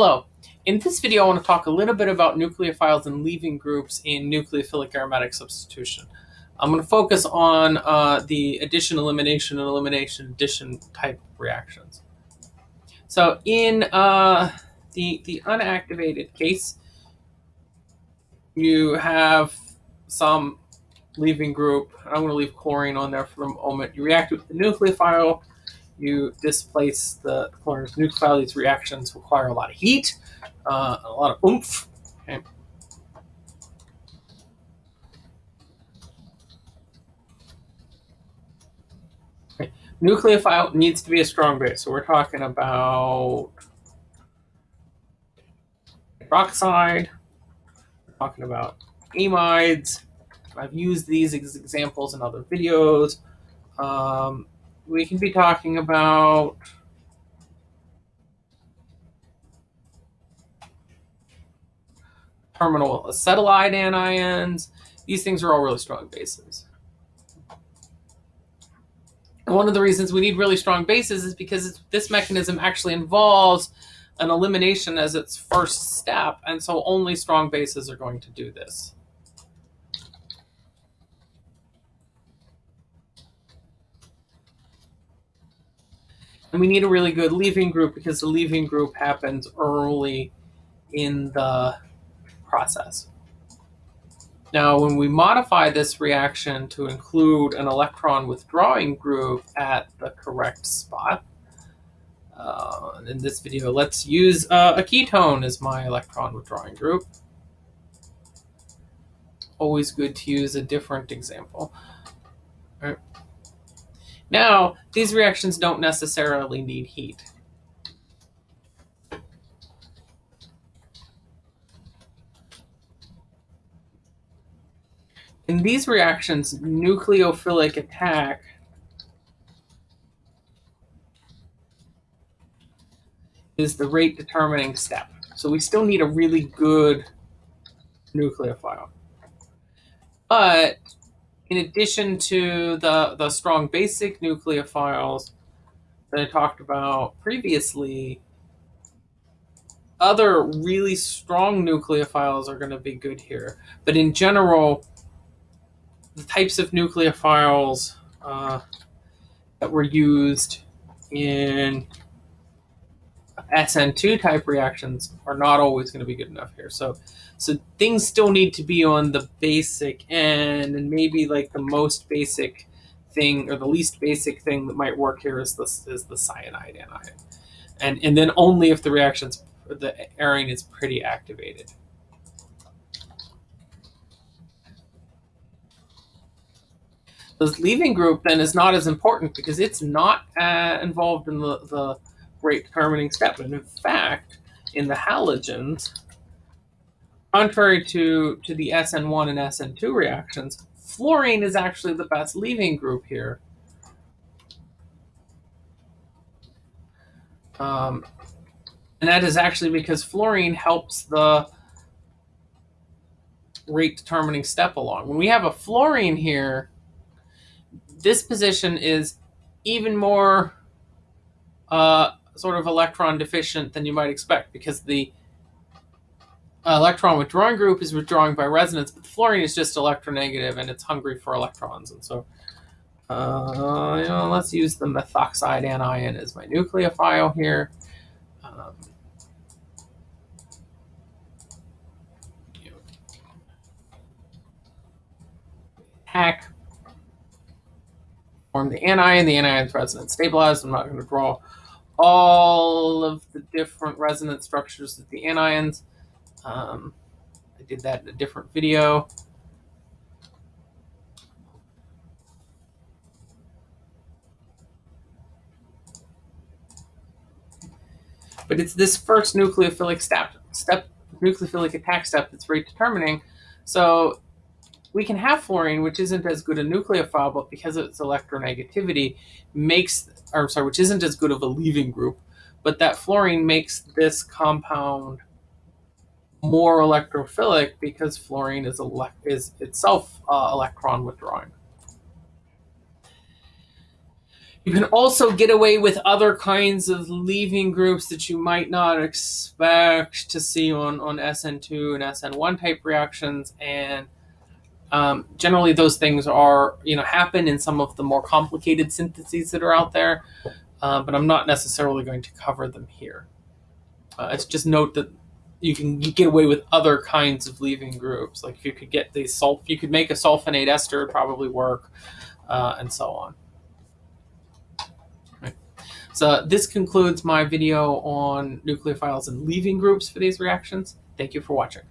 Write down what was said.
Hello. In this video, I want to talk a little bit about nucleophiles and leaving groups in nucleophilic aromatic substitution. I'm going to focus on uh, the addition, elimination, and elimination addition type reactions. So in uh, the, the unactivated case, you have some leaving group. I'm going to leave chlorine on there for the moment. You react with the nucleophile, you displace the chlorine nucleophile. These reactions require a lot of heat, uh, a lot of oomph. Okay. Nucleophile needs to be a strong base. So we're talking about hydroxide, we're talking about amides. I've used these examples in other videos. Um, we can be talking about terminal acetylide anions. These things are all really strong bases. And one of the reasons we need really strong bases is because this mechanism actually involves an elimination as its first step, and so only strong bases are going to do this. And we need a really good leaving group because the leaving group happens early in the process. Now, when we modify this reaction to include an electron withdrawing group at the correct spot, uh, in this video, let's use uh, a ketone as my electron withdrawing group. Always good to use a different example. Now, these reactions don't necessarily need heat. In these reactions, nucleophilic attack is the rate determining step. So we still need a really good nucleophile. But in addition to the, the strong basic nucleophiles that I talked about previously, other really strong nucleophiles are going to be good here. But in general, the types of nucleophiles uh, that were used in SN2 type reactions are not always going to be good enough here. So, so things still need to be on the basic end, and maybe like the most basic thing or the least basic thing that might work here is this is the cyanide anion, and and then only if the reactions the arene is pretty activated. This leaving group then is not as important because it's not uh, involved in the, the rate determining step. And in fact, in the halogens, contrary to, to the SN1 and SN2 reactions, fluorine is actually the best leaving group here. Um, and that is actually because fluorine helps the rate determining step along. When we have a fluorine here, this position is even more uh, sort of electron deficient than you might expect because the uh, electron withdrawing group is withdrawing by resonance, but the fluorine is just electronegative and it's hungry for electrons. And so uh, you know, let's use the methoxide anion as my nucleophile here. Um, hack form the anion, the anion's resonance stabilized. I'm not going to draw all of the different resonance structures of the anions. Um, I did that in a different video. But it's this first nucleophilic step, step nucleophilic attack step that's rate determining. So we can have fluorine, which isn't as good a nucleophile, but because of its electronegativity, makes, or sorry, which isn't as good of a leaving group, but that fluorine makes this compound more electrophilic because fluorine is, is itself uh, electron withdrawing. You can also get away with other kinds of leaving groups that you might not expect to see on, on SN2 and SN1 type reactions. And um, generally those things are, you know, happen in some of the more complicated syntheses that are out there, uh, but I'm not necessarily going to cover them here. Uh, it's just note that you can get away with other kinds of leaving groups. Like you could get the sulf, you could make a sulfonate ester, probably work, uh, and so on. So this concludes my video on nucleophiles and leaving groups for these reactions. Thank you for watching.